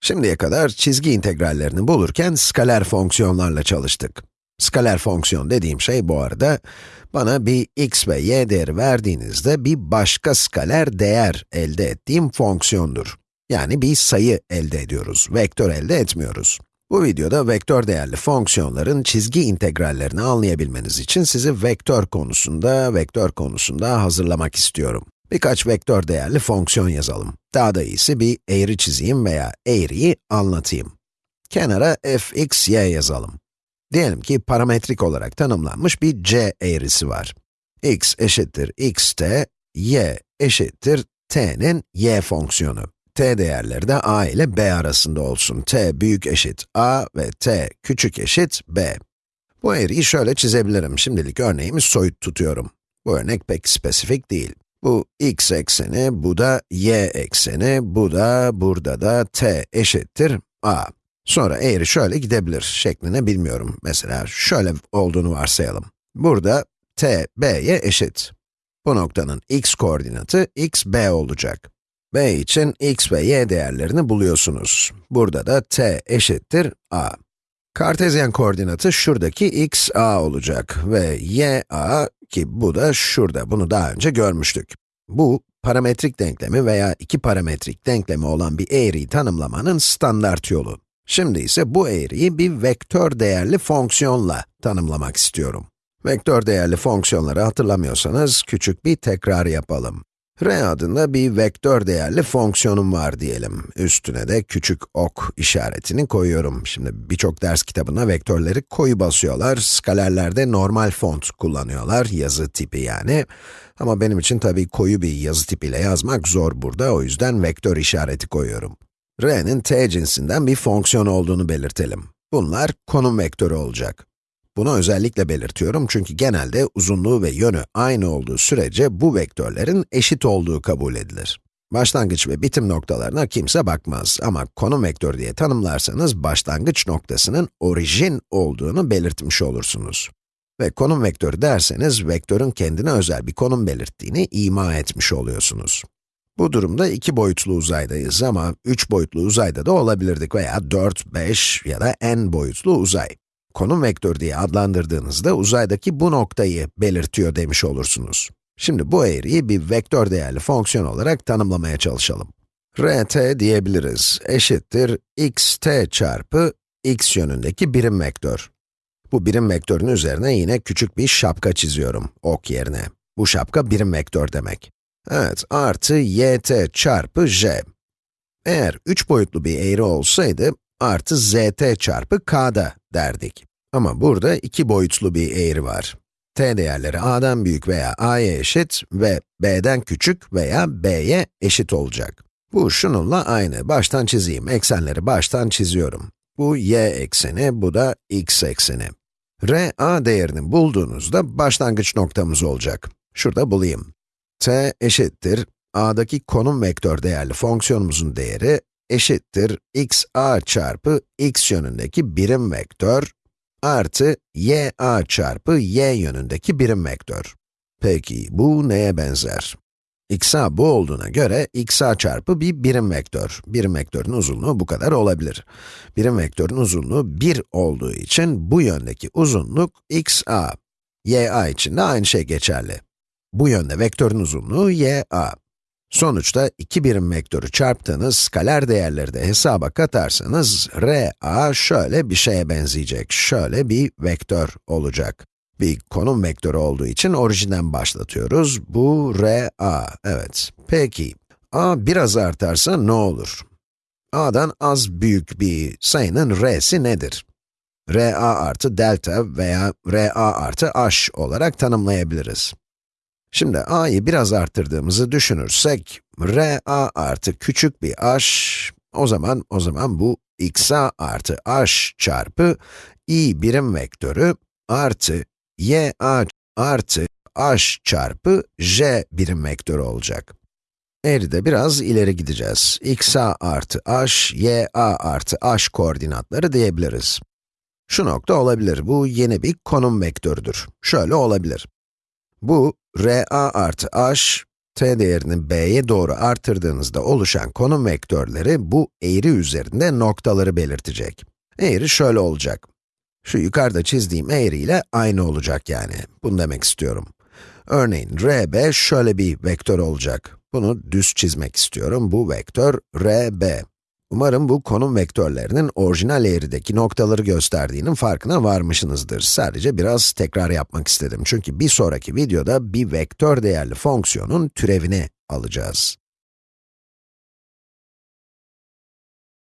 Şimdiye kadar çizgi integrallerini bulurken skaler fonksiyonlarla çalıştık. Skaler fonksiyon dediğim şey bu arada, bana bir x ve y değeri verdiğinizde bir başka skaler değer elde ettiğim fonksiyondur. Yani bir sayı elde ediyoruz, vektör elde etmiyoruz. Bu videoda vektör değerli fonksiyonların çizgi integrallerini anlayabilmeniz için sizi vektör konusunda, vektör konusunda hazırlamak istiyorum. Birkaç vektör değerli fonksiyon yazalım. Daha da iyisi bir eğri çizeyim veya eğriyi anlatayım. Kenara fx, y yazalım. Diyelim ki parametrik olarak tanımlanmış bir c eğrisi var. x eşittir xt, y eşittir t'nin y fonksiyonu. t değerleri de a ile b arasında olsun. t büyük eşit a ve t küçük eşit b. Bu eğriyi şöyle çizebilirim. Şimdilik örneğimi soyut tutuyorum. Bu örnek pek spesifik değil. Bu x ekseni, bu da y ekseni, bu da, burada da t eşittir a. Sonra eğri şöyle gidebilir şeklini bilmiyorum. Mesela şöyle olduğunu varsayalım. Burada t, b'ye eşit. Bu noktanın x koordinatı x, b olacak. b için x ve y değerlerini buluyorsunuz. Burada da t eşittir a. Kartezyen koordinatı şuradaki x, a olacak ve y, a ki bu da şurada, bunu daha önce görmüştük. Bu, parametrik denklemi veya iki parametrik denklemi olan bir eğriyi tanımlamanın standart yolu. Şimdi ise bu eğriyi bir vektör değerli fonksiyonla tanımlamak istiyorum. Vektör değerli fonksiyonları hatırlamıyorsanız küçük bir tekrar yapalım. R adında bir vektör değerli fonksiyonum var diyelim. Üstüne de küçük ok işaretini koyuyorum. Şimdi birçok ders kitabına vektörleri koyu basıyorlar. Skalerlerde normal font kullanıyorlar, yazı tipi yani. Ama benim için tabii koyu bir yazı tipiyle yazmak zor burada, o yüzden vektör işareti koyuyorum r'nin t cinsinden bir fonksiyon olduğunu belirtelim. Bunlar konum vektörü olacak. Bunu özellikle belirtiyorum çünkü genelde uzunluğu ve yönü aynı olduğu sürece bu vektörlerin eşit olduğu kabul edilir. Başlangıç ve bitim noktalarına kimse bakmaz ama konum vektörü diye tanımlarsanız başlangıç noktasının orijin olduğunu belirtmiş olursunuz. Ve konum vektörü derseniz, vektörün kendine özel bir konum belirttiğini ima etmiş oluyorsunuz. Bu durumda iki boyutlu uzaydayız ama üç boyutlu uzayda da olabilirdik veya 4, 5 ya da n boyutlu uzay. Konum vektörü diye adlandırdığınızda uzaydaki bu noktayı belirtiyor demiş olursunuz. Şimdi bu eğriyi bir vektör değerli fonksiyon olarak tanımlamaya çalışalım. rt diyebiliriz, eşittir xt çarpı x yönündeki birim vektör. Bu birim vektörün üzerine yine küçük bir şapka çiziyorum, ok yerine. Bu şapka birim vektör demek. Evet, artı yt çarpı j. Eğer üç boyutlu bir eğri olsaydı, artı zt çarpı k'da derdik. Ama burada iki boyutlu bir eğri var. t değerleri a'dan büyük veya a'ya eşit ve b'den küçük veya b'ye eşit olacak. Bu şununla aynı. Baştan çizeyim. Eksenleri baştan çiziyorum. Bu y ekseni, bu da x ekseni. r, a değerini bulduğunuzda başlangıç noktamız olacak. Şurada bulayım t eşittir, a'daki konum vektör değerli fonksiyonumuzun değeri eşittir x a çarpı x yönündeki birim vektör artı y a çarpı y yönündeki birim vektör. Peki, bu neye benzer? x a bu olduğuna göre x a çarpı bir birim vektör. Birim vektörün uzunluğu bu kadar olabilir. Birim vektörün uzunluğu 1 olduğu için bu yöndeki uzunluk x a. y a için de aynı şey geçerli. Bu yönde vektörün uzunluğu y a. Sonuçta iki birim vektörü çarptığınız skaler değerleri de hesaba katarsanız, r a şöyle bir şeye benzeyecek, şöyle bir vektör olacak. Bir konum vektörü olduğu için orijinden başlatıyoruz. Bu r a, evet. Peki, a biraz artarsa ne olur? a'dan az büyük bir sayının r'si nedir? r a artı delta veya r a artı h olarak tanımlayabiliriz. Şimdi a'yı biraz arttırdığımızı düşünürsek, r a artı küçük bir h, o zaman, o zaman bu x a artı h çarpı i birim vektörü artı y a artı h çarpı j birim vektörü olacak. Eğride biraz ileri gideceğiz. x a artı h, y a artı h koordinatları diyebiliriz. Şu nokta olabilir, bu yeni bir konum vektörüdür. Şöyle olabilir. Bu, r a artı h, t değerini b'ye doğru artırdığınızda oluşan konum vektörleri bu eğri üzerinde noktaları belirtecek. Eğri şöyle olacak. Şu yukarıda çizdiğim eğri ile aynı olacak yani. Bunu demek istiyorum. Örneğin rb şöyle bir vektör olacak. Bunu düz çizmek istiyorum. Bu vektör rb. Umarım bu konum vektörlerinin orijinal eğrideki noktaları gösterdiğinin farkına varmışsınızdır. Sadece biraz tekrar yapmak istedim. Çünkü bir sonraki videoda bir vektör değerli fonksiyonun türevini alacağız.